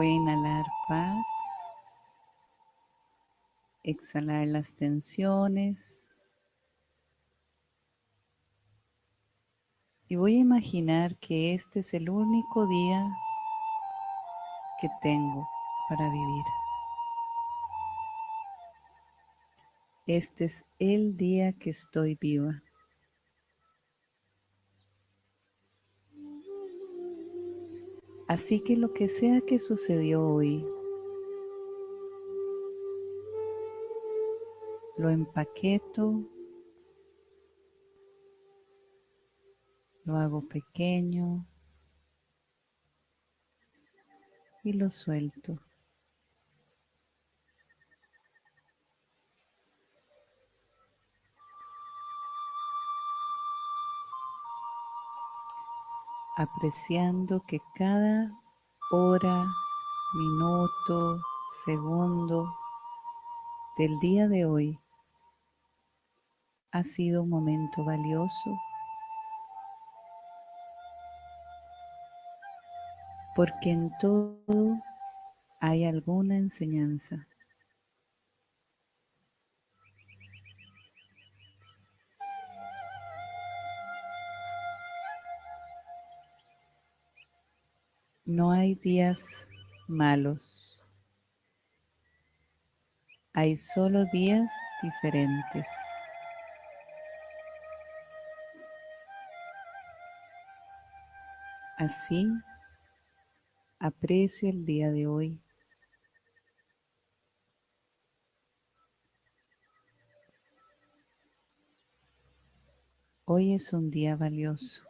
A inhalar paz, exhalar las tensiones y voy a imaginar que este es el único día que tengo para vivir. Este es el día que estoy viva. Así que lo que sea que sucedió hoy, lo empaqueto, lo hago pequeño y lo suelto. Apreciando que cada hora, minuto, segundo del día de hoy ha sido un momento valioso porque en todo hay alguna enseñanza. No hay días malos. Hay solo días diferentes. Así, aprecio el día de hoy. Hoy es un día valioso.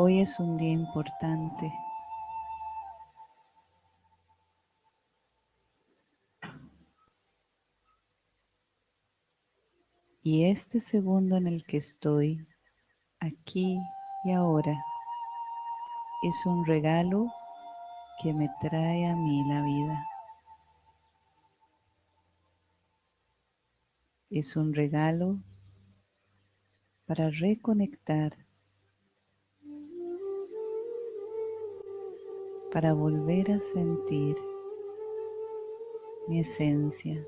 Hoy es un día importante. Y este segundo en el que estoy, aquí y ahora, es un regalo que me trae a mí la vida. Es un regalo para reconectar para volver a sentir mi esencia.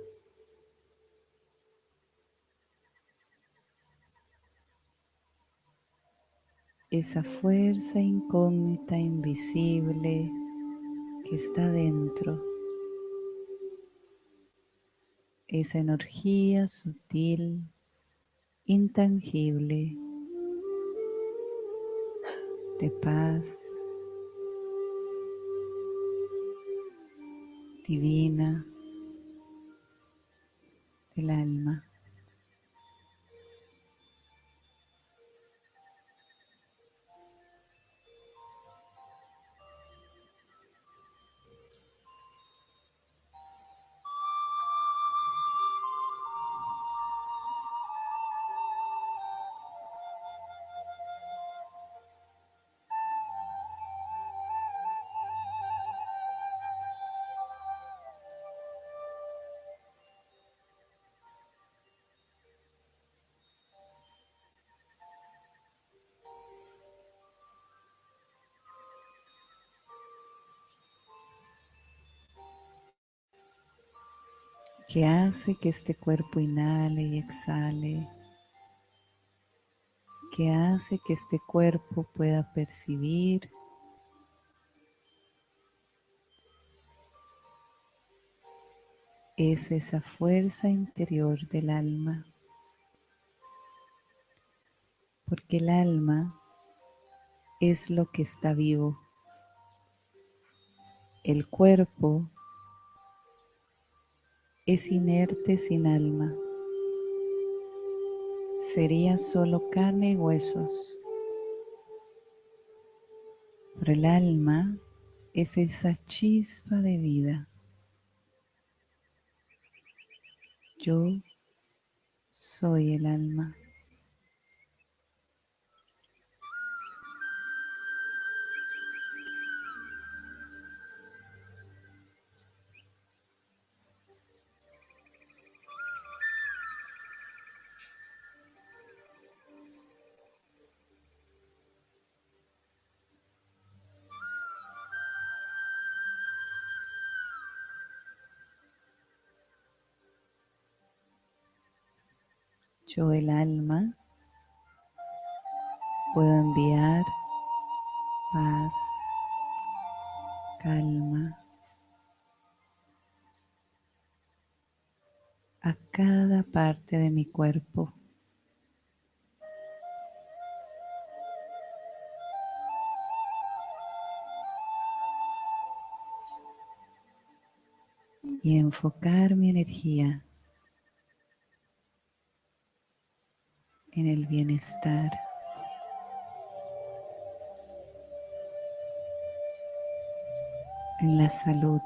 Esa fuerza incógnita, invisible que está dentro. Esa energía sutil, intangible, de paz, divina del alma. Que hace que este cuerpo inhale y exhale, que hace que este cuerpo pueda percibir es esa fuerza interior del alma, porque el alma es lo que está vivo. El cuerpo es inerte sin alma. Sería solo carne y huesos. Pero el alma es esa chispa de vida. Yo soy el alma. Yo el alma puedo enviar paz, calma a cada parte de mi cuerpo. y enfocar mi energía en el bienestar. en la salud,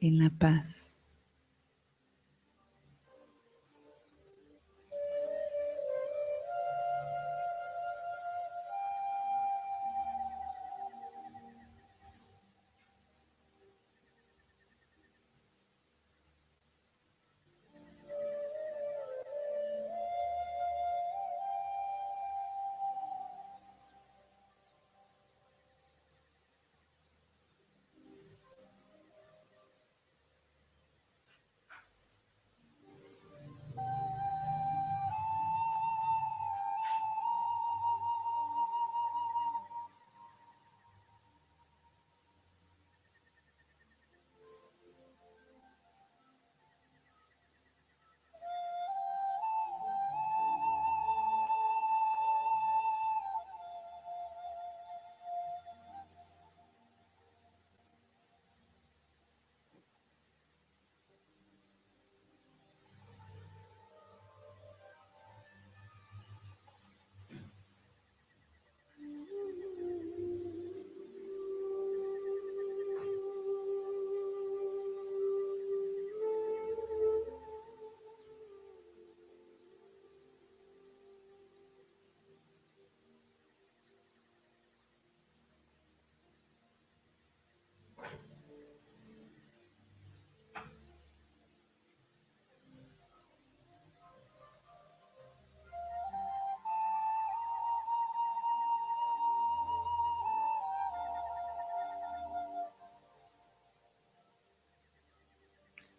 en la paz.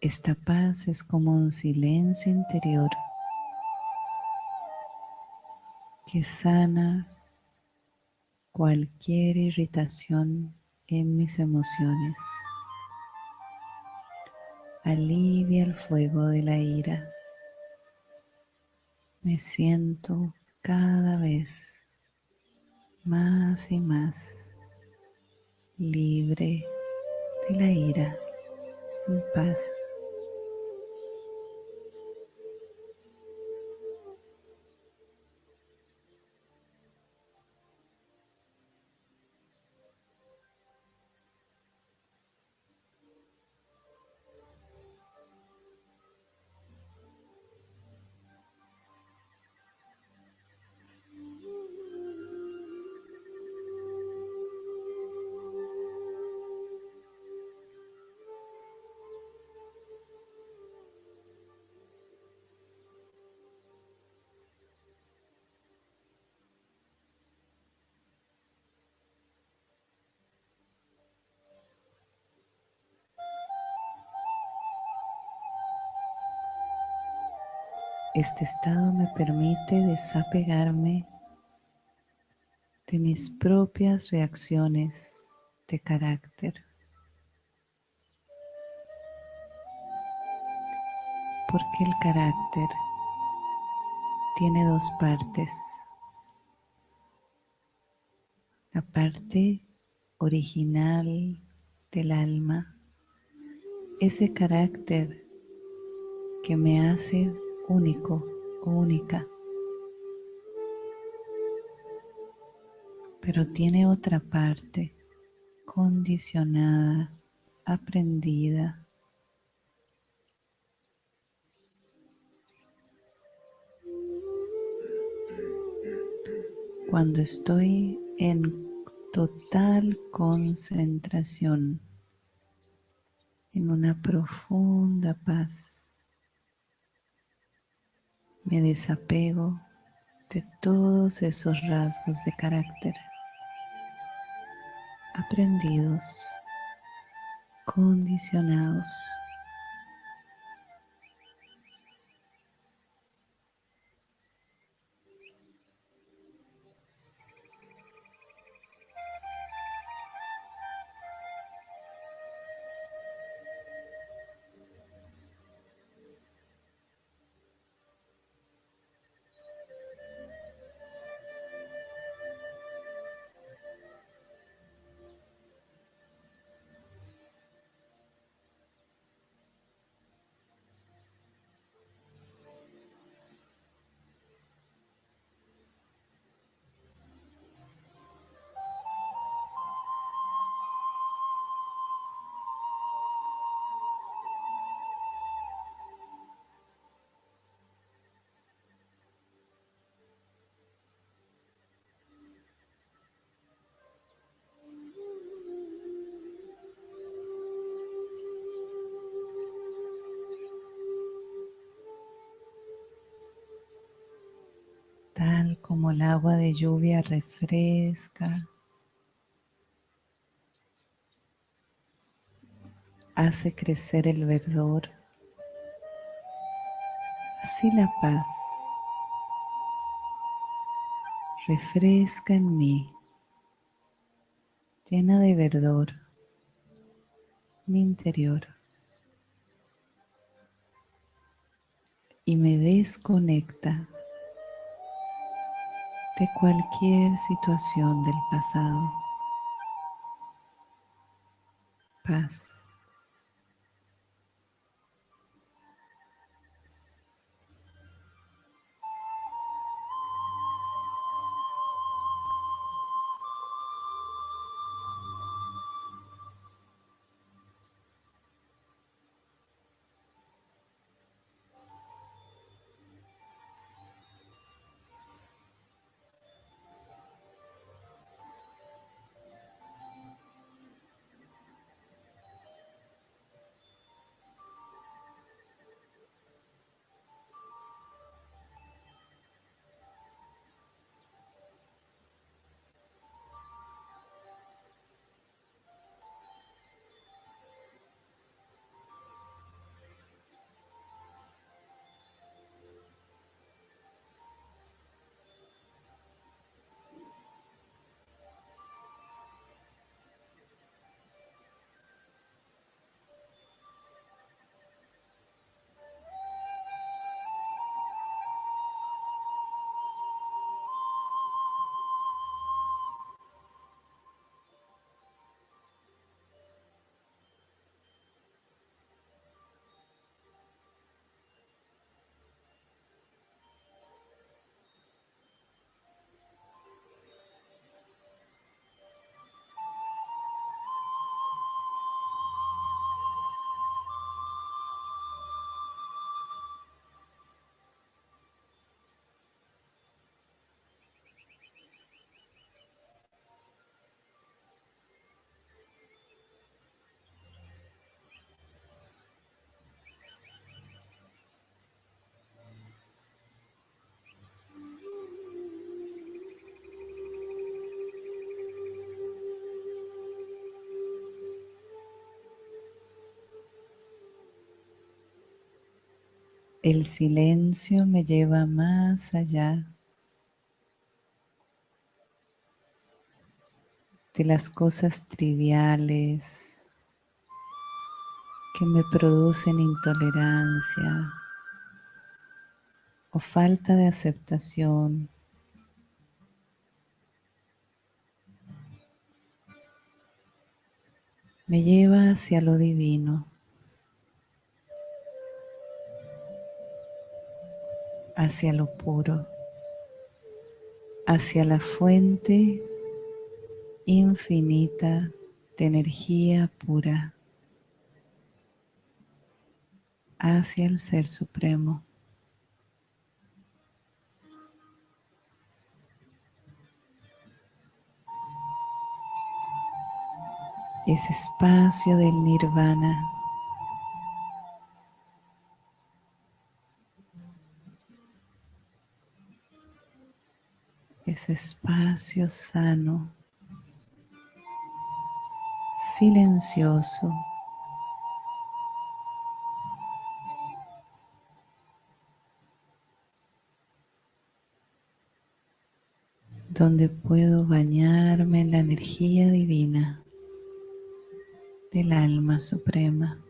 Esta paz es como un silencio interior que sana cualquier irritación en mis emociones. Alivia el fuego de la ira. Me siento cada vez más y más libre de la ira, en paz. Este estado me permite desapegarme de mis propias reacciones de carácter. Porque el carácter tiene dos partes. La parte original del alma, ese carácter que me hace único o única. Pero tiene otra parte condicionada, aprendida. Cuando estoy en total concentración, en una profunda paz, me desapego de todos esos rasgos de carácter aprendidos, condicionados. El agua de lluvia refresca, hace crecer el verdor, así la paz refresca en mí, llena de verdor mi interior. Y me desconecta de cualquier situación del pasado. Paz. El silencio me lleva más allá de las cosas triviales que me producen intolerancia o falta de aceptación. Me lleva hacia lo divino. Hacia lo puro, hacia la fuente infinita de energía pura, hacia el Ser Supremo. Ese espacio del nirvana ese espacio sano, silencioso, donde puedo bañarme en la energía divina del alma suprema.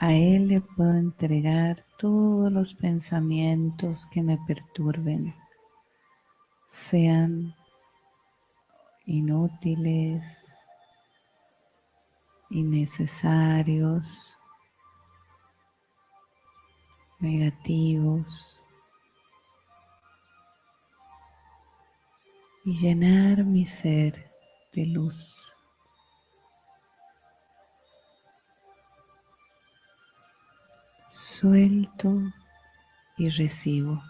A Él le puedo entregar todos los pensamientos que me perturben, sean inútiles, innecesarios, negativos y llenar mi ser de luz. Suelto y recibo.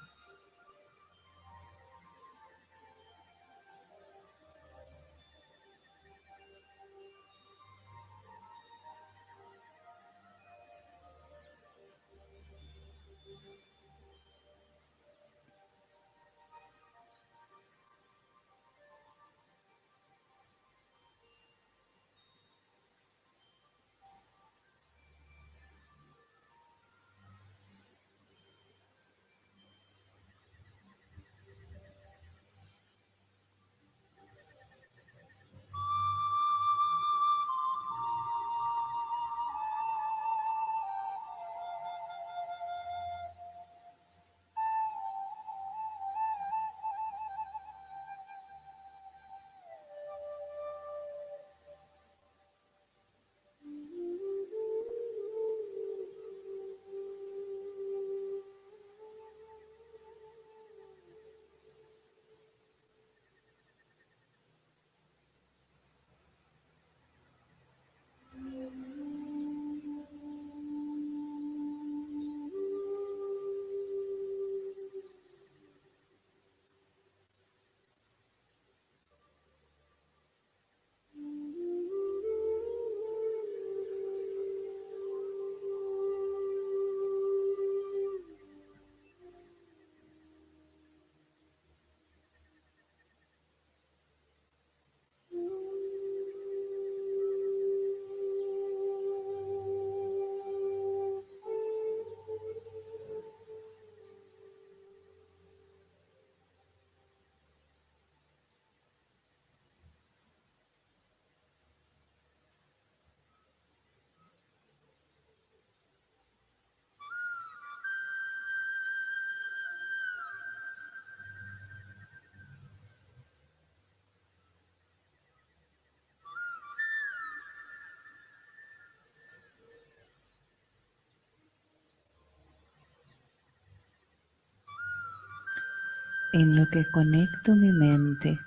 En lo que conecto mi mente,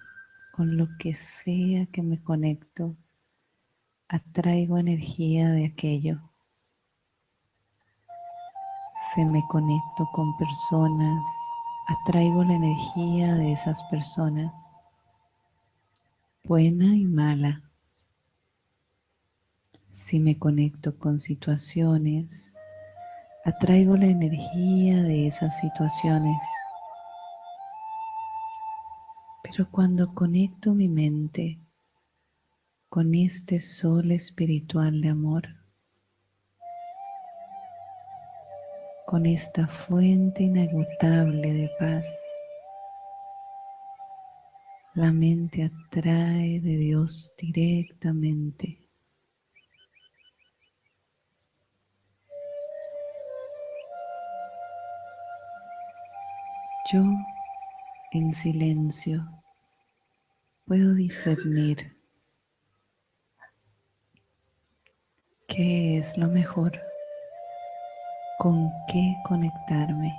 con lo que sea que me conecto, atraigo energía de aquello. Se me conecto con personas, atraigo la energía de esas personas, buena y mala. Si me conecto con situaciones, atraigo la energía de esas situaciones. Pero cuando conecto mi mente con este sol espiritual de amor, con esta fuente inagotable de paz, la mente atrae de Dios directamente. Yo en silencio puedo discernir qué es lo mejor, con qué conectarme.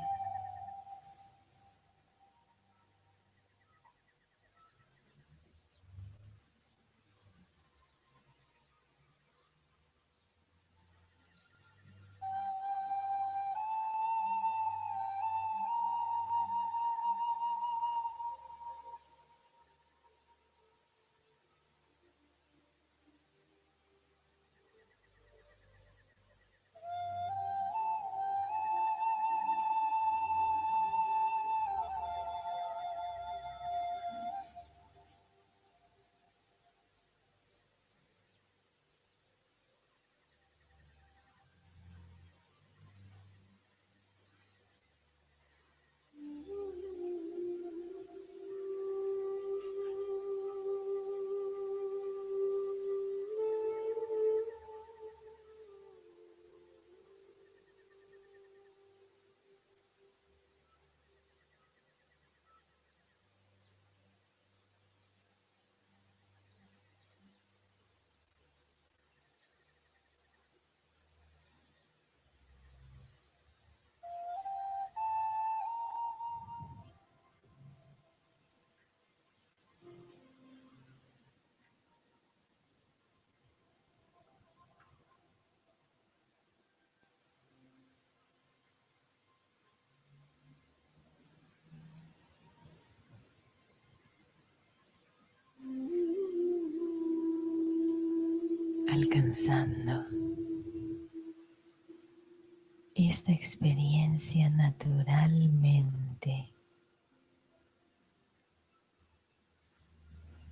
Alcanzando esta experiencia naturalmente,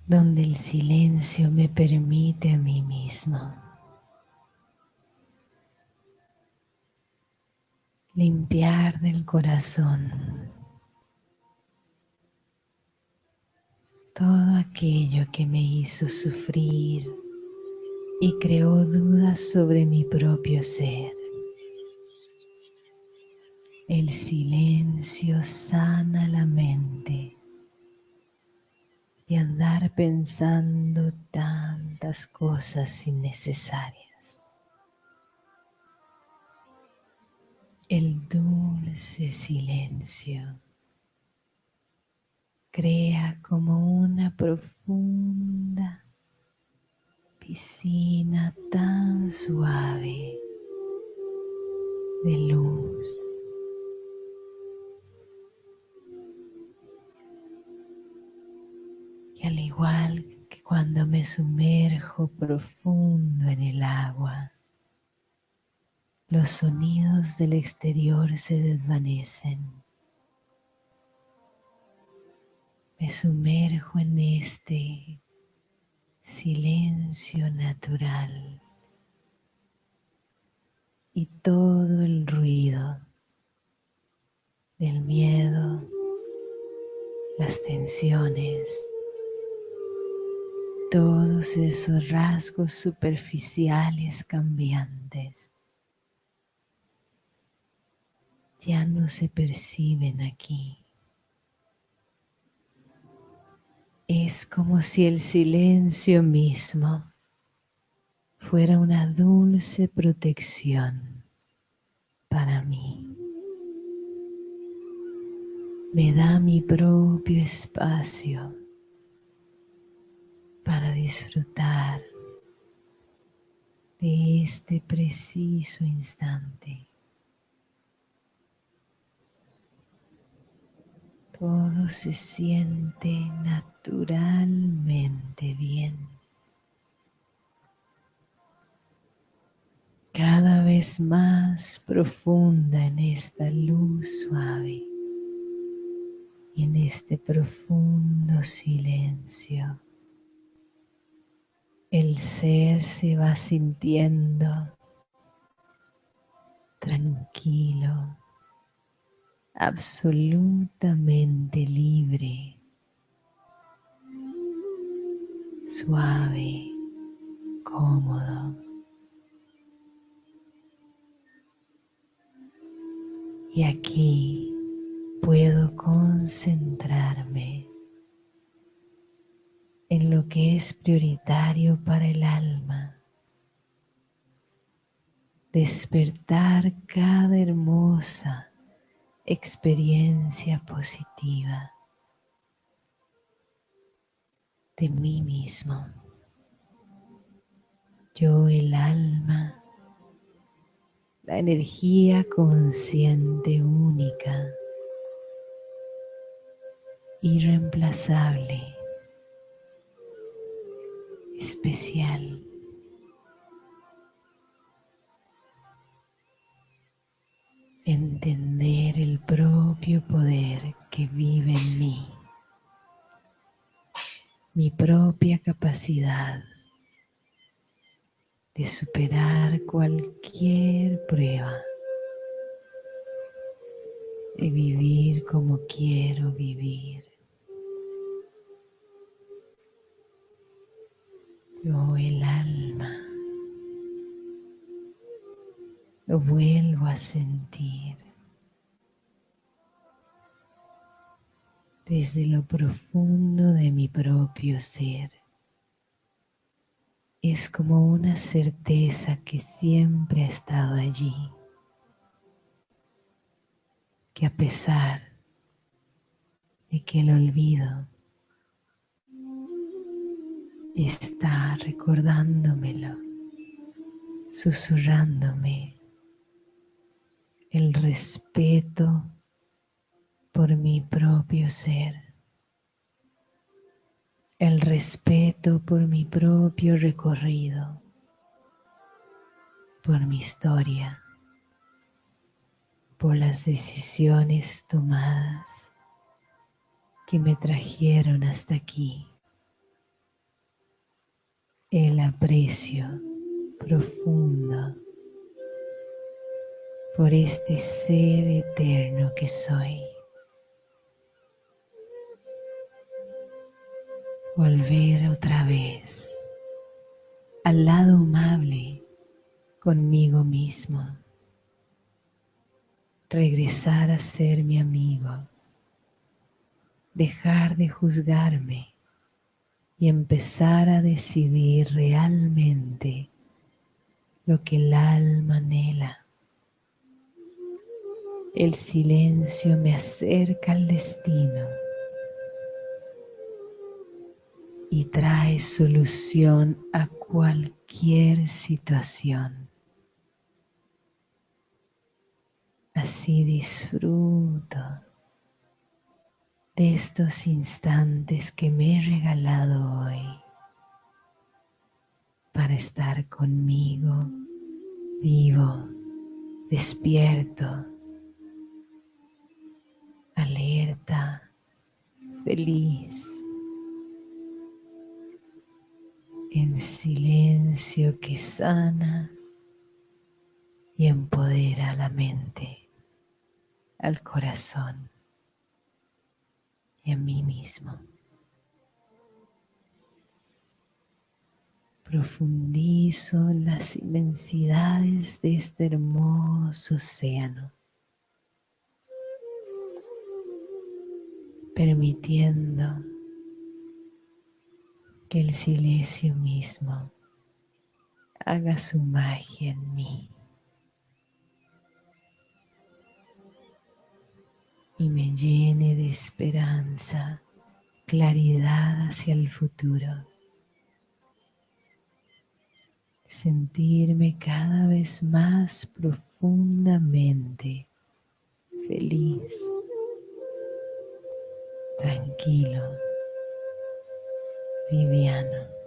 donde el silencio me permite a mí mismo limpiar del corazón todo aquello que me hizo sufrir y creó dudas sobre mi propio ser. El silencio sana la mente y andar pensando tantas cosas innecesarias. El dulce silencio crea como una profunda piscina tan suave de luz. Y al igual que cuando me sumerjo profundo en el agua, los sonidos del exterior se desvanecen me sumerjo en este silencio natural y todo el ruido del miedo, las tensiones, todos esos rasgos superficiales cambiantes ya no se perciben aquí. Es como si el silencio mismo fuera una dulce protección para mí. Me da mi propio espacio para disfrutar de este preciso instante. Todo se siente naturalmente bien. Cada vez más profunda en esta luz suave y en este profundo silencio. El ser se va sintiendo tranquilo, absolutamente libre, suave, cómodo. Y aquí puedo concentrarme en lo que es prioritario para el alma. Despertar cada hermosa experiencia positiva de mí mismo. Yo el alma, la energía consciente única, irreemplazable, especial. entender el propio poder que vive en mí, mi propia capacidad de superar cualquier prueba y vivir como quiero vivir. Yo el alma lo vuelvo a sentir desde lo profundo de mi propio ser. Es como una certeza que siempre ha estado allí, que a pesar de que el olvido está recordándomelo, susurrándome el respeto por mi propio ser, el respeto por mi propio recorrido, por mi historia, por las decisiones tomadas que me trajeron hasta aquí. El aprecio profundo por este ser eterno que soy. Volver otra vez al lado amable conmigo mismo. Regresar a ser mi amigo. Dejar de juzgarme y empezar a decidir realmente lo que el alma anhela. El silencio me acerca al destino y trae solución a cualquier situación. Así disfruto de estos instantes que me he regalado hoy para estar conmigo vivo, despierto, alerta, feliz, en silencio que sana y empodera la mente, al corazón y a mí mismo. Profundizo en las inmensidades de este hermoso océano, permitiendo que el silencio mismo haga su magia en mí y me llene de esperanza, claridad hacia el futuro. Sentirme cada vez más profundamente feliz, tranquilo liviano.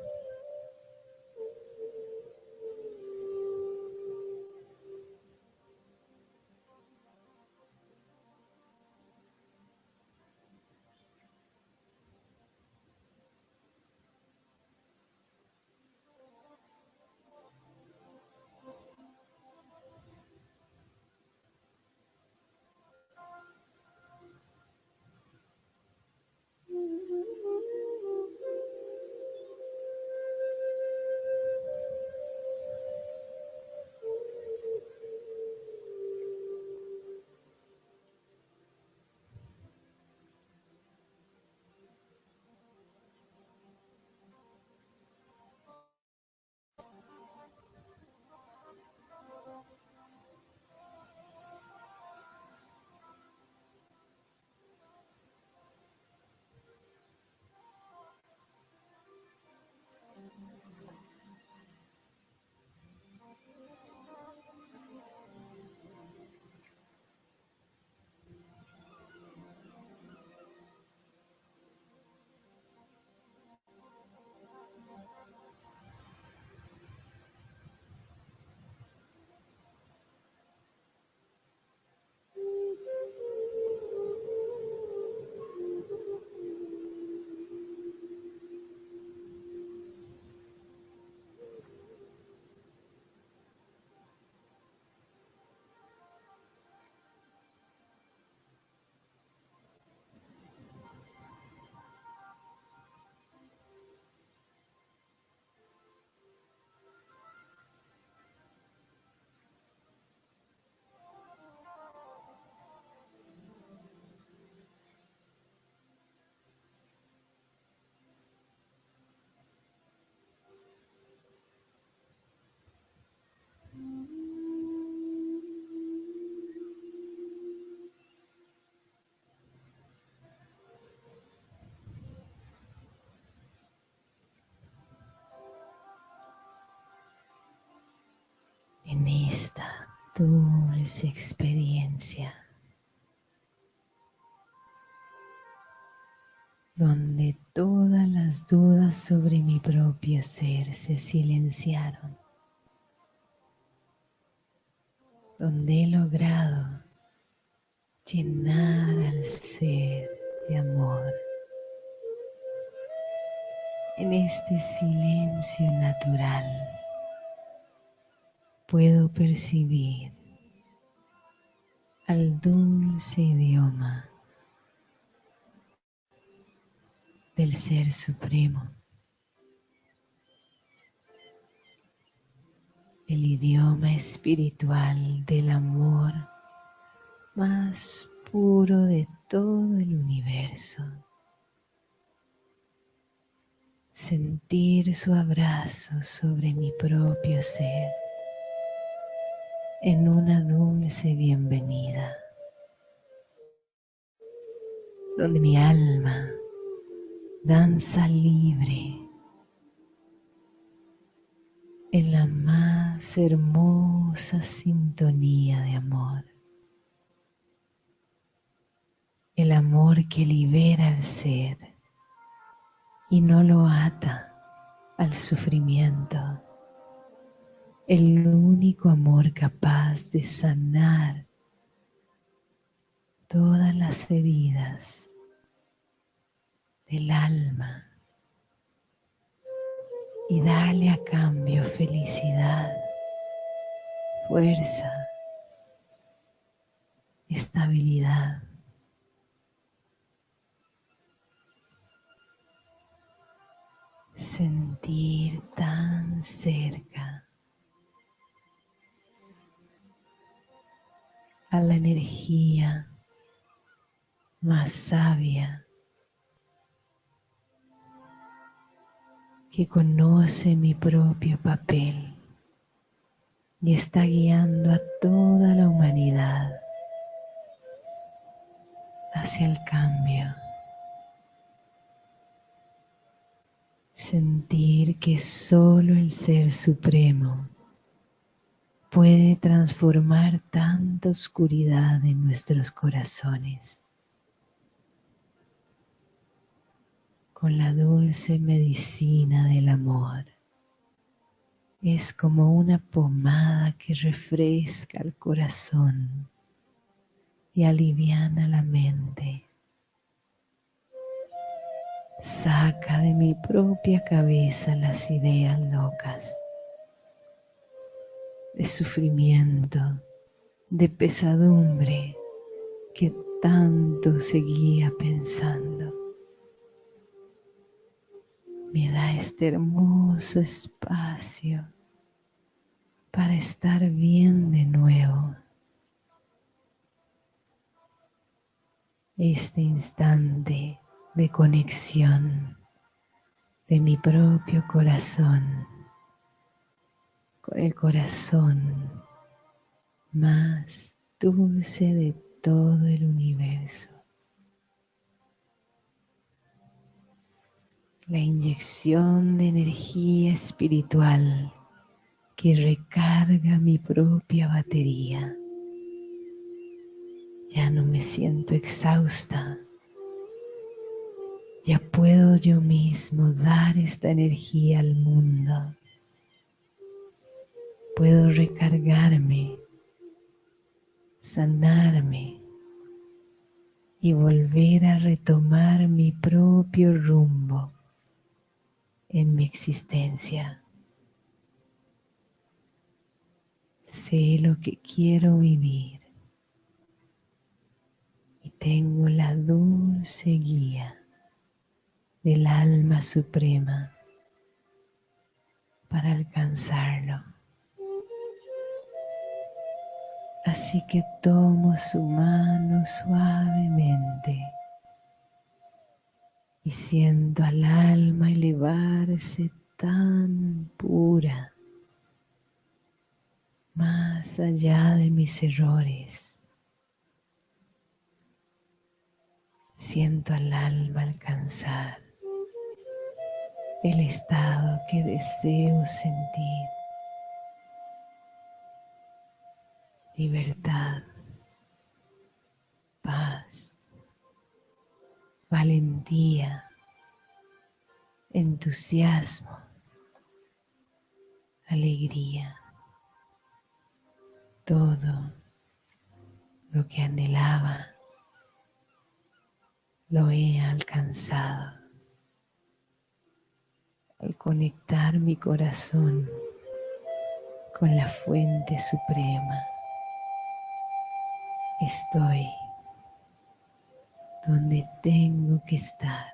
Esta dulce experiencia donde todas las dudas sobre mi propio ser se silenciaron. donde he logrado llenar al ser de amor. En este silencio natural puedo percibir al dulce idioma del Ser Supremo, el idioma espiritual del amor más puro de todo el universo. Sentir su abrazo sobre mi propio ser en una dulce bienvenida, donde mi alma danza libre en la más hermosa sintonía de amor. El amor que libera al ser y no lo ata al sufrimiento el único amor capaz de sanar todas las heridas del alma y darle a cambio felicidad, fuerza, estabilidad. Sentir tan cerca a la energía más sabia que conoce mi propio papel y está guiando a toda la humanidad hacia el cambio. Sentir que solo el Ser Supremo puede transformar tanta oscuridad en nuestros corazones con la dulce medicina del amor. Es como una pomada que refresca el corazón y aliviana la mente. Saca de mi propia cabeza las ideas locas de sufrimiento, de pesadumbre que tanto seguía pensando. Me da este hermoso espacio para estar bien de nuevo. Este instante de conexión de mi propio corazón con el corazón más dulce de todo el universo. La inyección de energía espiritual que recarga mi propia batería. Ya no me siento exhausta. Ya puedo yo mismo dar esta energía al mundo puedo recargarme, sanarme y volver a retomar mi propio rumbo en mi existencia. Sé lo que quiero vivir y tengo la dulce guía del alma suprema para alcanzarlo. Así que tomo su mano suavemente y siento al alma elevarse tan pura, más allá de mis errores. Siento al alma alcanzar el estado que deseo sentir. Libertad, paz, valentía, entusiasmo, alegría. todo lo que anhelaba lo he alcanzado al conectar mi corazón con la fuente suprema. Estoy donde tengo que estar.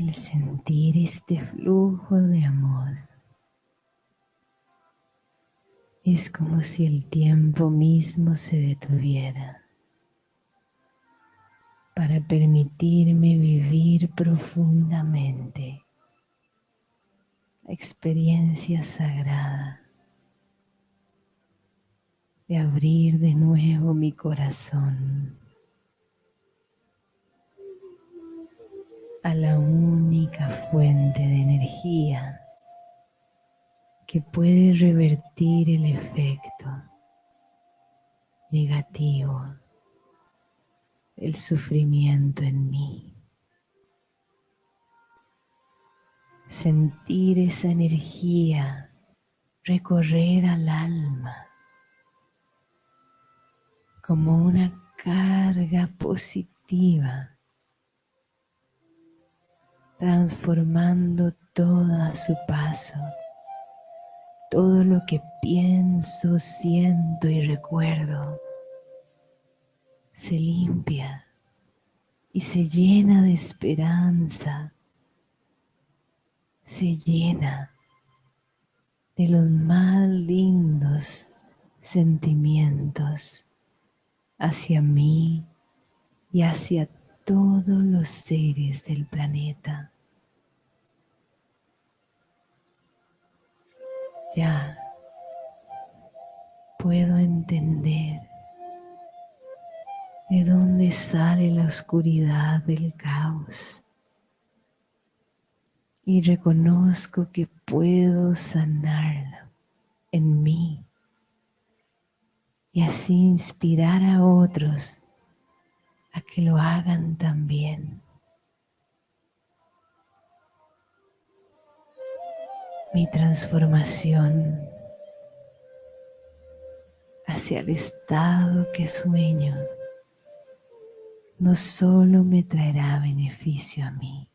El sentir este flujo de amor. Es como si el tiempo mismo se detuviera para permitirme vivir profundamente la experiencia sagrada de abrir de nuevo mi corazón a la única fuente de energía que puede revertir el efecto negativo del sufrimiento en mí. Sentir esa energía recorrer al alma como una carga positiva transformando todo a su paso. Todo lo que pienso, siento y recuerdo se limpia y se llena de esperanza, se llena de los más lindos sentimientos hacia mí y hacia todos los seres del planeta. Ya puedo entender de dónde sale la oscuridad del caos y reconozco que puedo sanarlo en mí y así inspirar a otros a que lo hagan también. Mi transformación hacia el estado que sueño no solo me traerá beneficio a mí,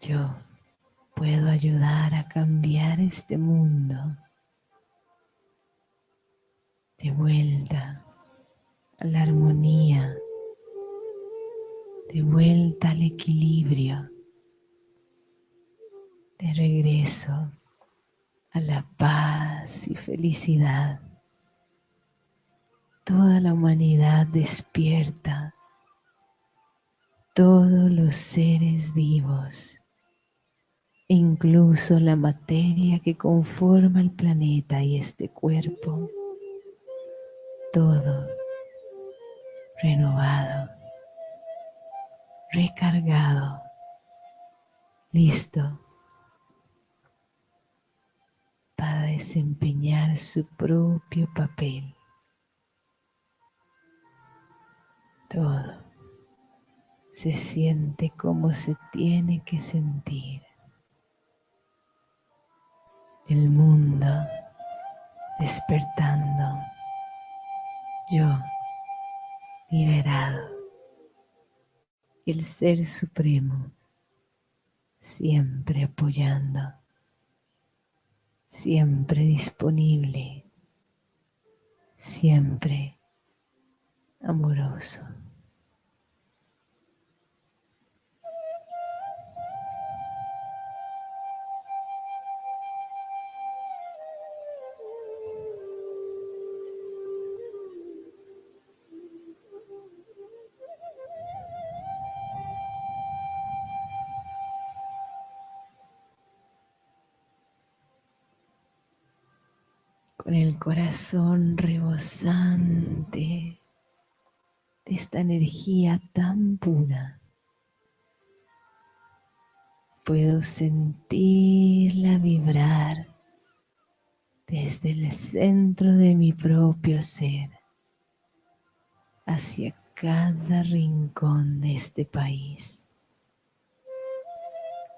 yo puedo ayudar a cambiar este mundo de vuelta a la armonía, de vuelta al equilibrio, de regreso a la paz y felicidad. Toda la humanidad despierta. Todos los seres vivos, incluso la materia que conforma el planeta y este cuerpo, todo renovado, recargado, listo para desempeñar su propio papel. Todo se siente como se tiene que sentir. El mundo despertando. Yo liberado. El Ser Supremo siempre apoyando, siempre disponible, siempre amoroso. Corazón rebosante de esta energía tan pura. Puedo sentirla vibrar desde el centro de mi propio ser hacia cada rincón de este país,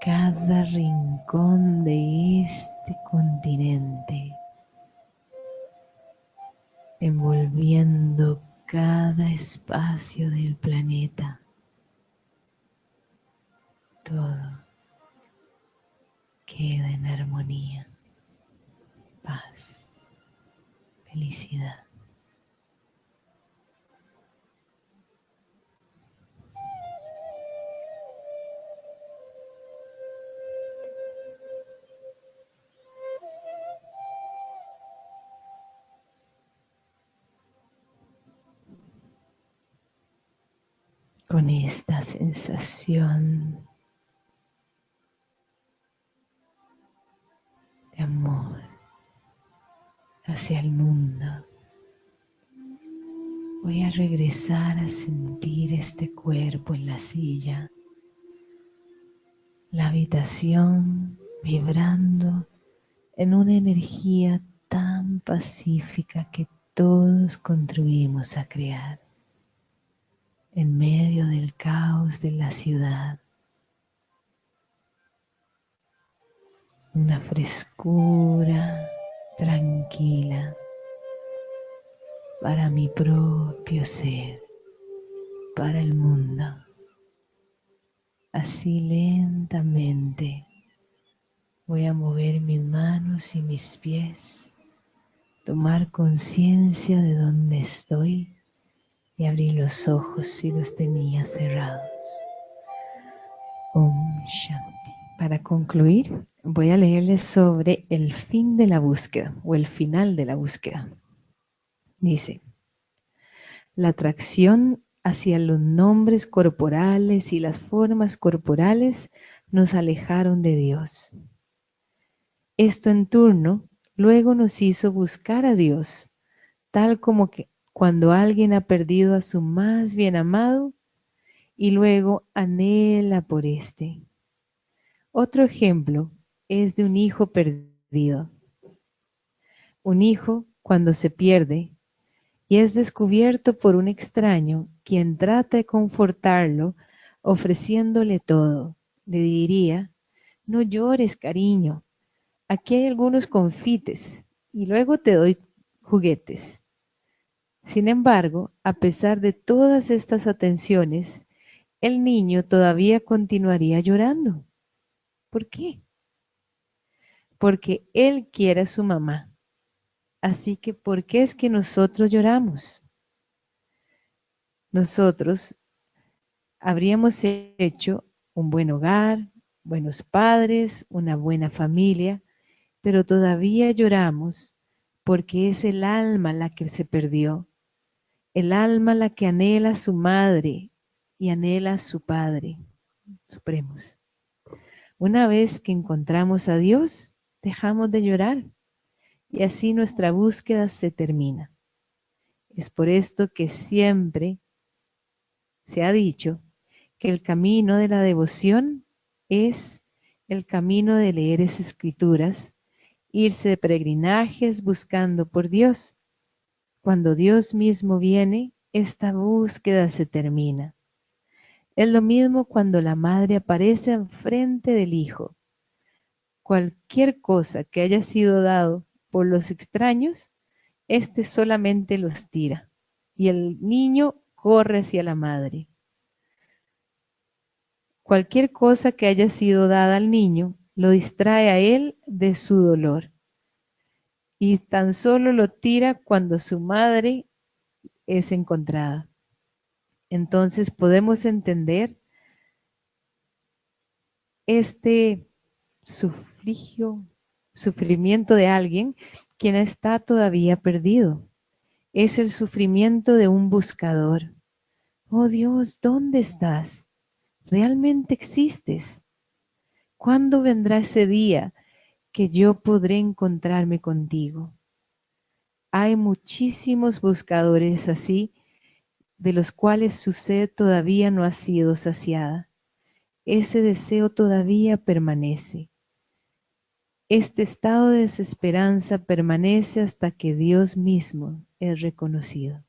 cada rincón de este continente envolviendo cada espacio del planeta. Todo queda en armonía, paz, felicidad. Con esta sensación de amor hacia el mundo. Voy a regresar a sentir este cuerpo en la silla, la habitación vibrando en una energía tan pacífica que todos contribuimos a crear en medio del caos de la ciudad. Una frescura tranquila para mi propio ser, para el mundo. Así lentamente voy a mover mis manos y mis pies, tomar conciencia de dónde estoy y abrí los ojos si los tenía cerrados. Om Shanti. Para concluir, voy a leerles sobre el fin de la búsqueda o el final de la búsqueda. Dice, la atracción hacia los nombres corporales y las formas corporales nos alejaron de Dios. Esto en turno luego nos hizo buscar a Dios, tal como que cuando alguien ha perdido a su más bien amado y luego anhela por este. Otro ejemplo es de un hijo perdido. Un hijo cuando se pierde y es descubierto por un extraño quien trata de confortarlo ofreciéndole todo, le diría, no llores cariño, aquí hay algunos confites y luego te doy juguetes. Sin embargo, a pesar de todas estas atenciones, el niño todavía continuaría llorando. ¿Por qué? Porque él quiere a su mamá. Así que, ¿por qué es que nosotros lloramos? Nosotros habríamos hecho un buen hogar, buenos padres, una buena familia, pero todavía lloramos porque es el alma la que se perdió el alma la que anhela a su madre, y anhela a su Padre Supremos. Una vez que encontramos a Dios, dejamos de llorar y así nuestra búsqueda se termina. Es por esto que siempre se ha dicho que el camino de la devoción es el camino de leer esas escrituras, irse de peregrinajes buscando por Dios. Cuando Dios mismo viene, esta búsqueda se termina. Es lo mismo cuando la madre aparece enfrente del hijo. Cualquier cosa que haya sido dado por los extraños, éste solamente los tira y el niño corre hacia la madre. Cualquier cosa que haya sido dada al niño lo distrae a él de su dolor y tan solo lo tira cuando su madre es encontrada. Entonces podemos entender este sufrigio, sufrimiento de alguien quien está todavía perdido. Es el sufrimiento de un buscador. Oh Dios, ¿dónde estás? ¿Realmente existes? ¿Cuándo vendrá ese día que yo podré encontrarme contigo? Hay muchísimos buscadores así de los cuales su sed todavía no ha sido saciada. Ese deseo todavía permanece. Este estado de desesperanza permanece hasta que Dios mismo es reconocido.